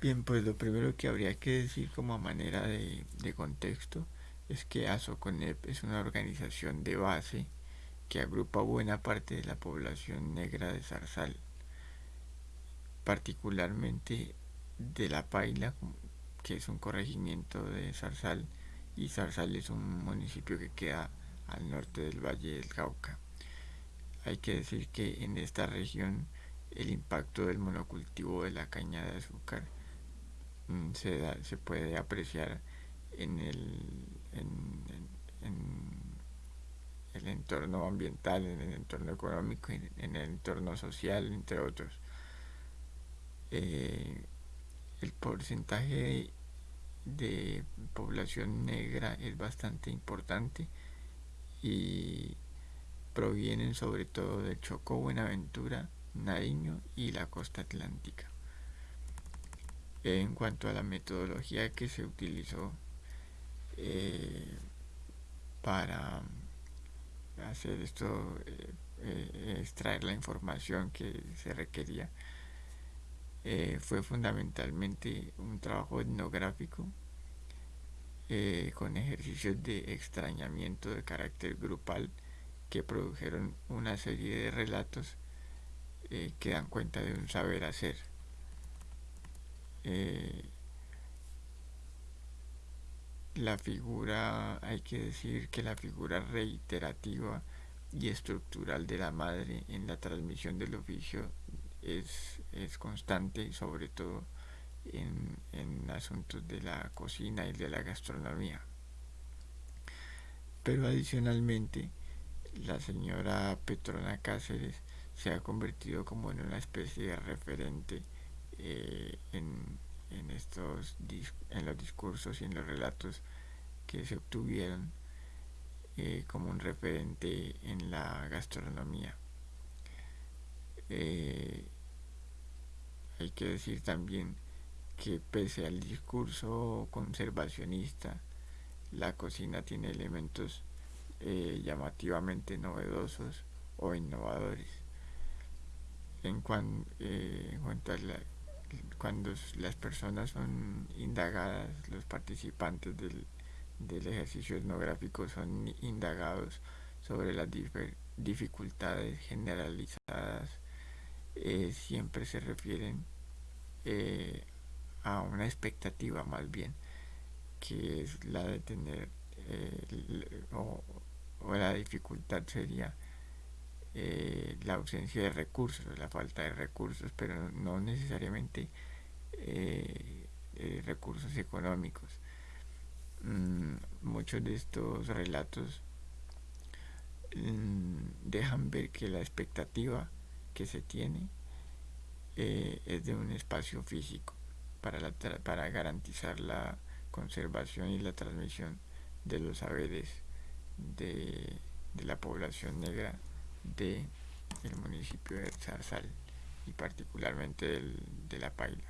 Bien, pues lo primero que habría que decir como manera de, contexto es que ASOCONEP es una organización de base que agrupa buena parte de la población negra de Zarzal, particularmente de La Paila, que es un corregimiento de Zarzal, y Zarzal es un municipio que queda al norte del Valle del Cauca. Hay que decir que en esta región el impacto del monocultivo de la caña de azúcar mm, se, se puede apreciar en el, en, el entorno ambiental, en el entorno económico, en, el entorno social, entre otros. Eh, el porcentaje de población negra es bastante importante y provienen sobre todo de Chocó, Buenaventura, Nariño y la costa atlántica. En cuanto a la metodología que se utilizó eh, para hacer esto, eh, eh, extraer la información que se requería, fue fundamentalmente un trabajo etnográfico con ejercicios de extrañamiento de carácter grupal que produjeron una serie de relatos que dan cuenta de un saber hacer. Eh, la figura, hay que decir que la figura reiterativa y estructural de la madre en la transmisión del oficio es, es constante, sobre todo en, en asuntos de la cocina y de la gastronomía. Pero adicionalmente, la señora Petrona Cáceres se ha convertido como en una especie de referente eh, en, estos en los discursos y en los relatos que se obtuvieron eh, como un referente en la gastronomía. Eh, hay que decir también que pese al discurso conservacionista, la cocina tiene elementos llamativamente novedosos o innovadores. En, eh, cuanto a cuando las personas son indagadas, los participantes del, ejercicio etnográfico son indagados sobre las dificultades generalizadas, eh, siempre se refieren a una expectativa más bien, que es la de tener o, o la dificultad sería eh, la ausencia de recursos, la falta de recursos, pero no necesariamente eh, eh, recursos económicos. Mm, muchos de estos relatos mm, dejan ver que la expectativa que se tiene es de un espacio físico para, para garantizar la conservación y la transmisión de los saberes de, la población negra del municipio de Zarzal y particularmente de La Paila.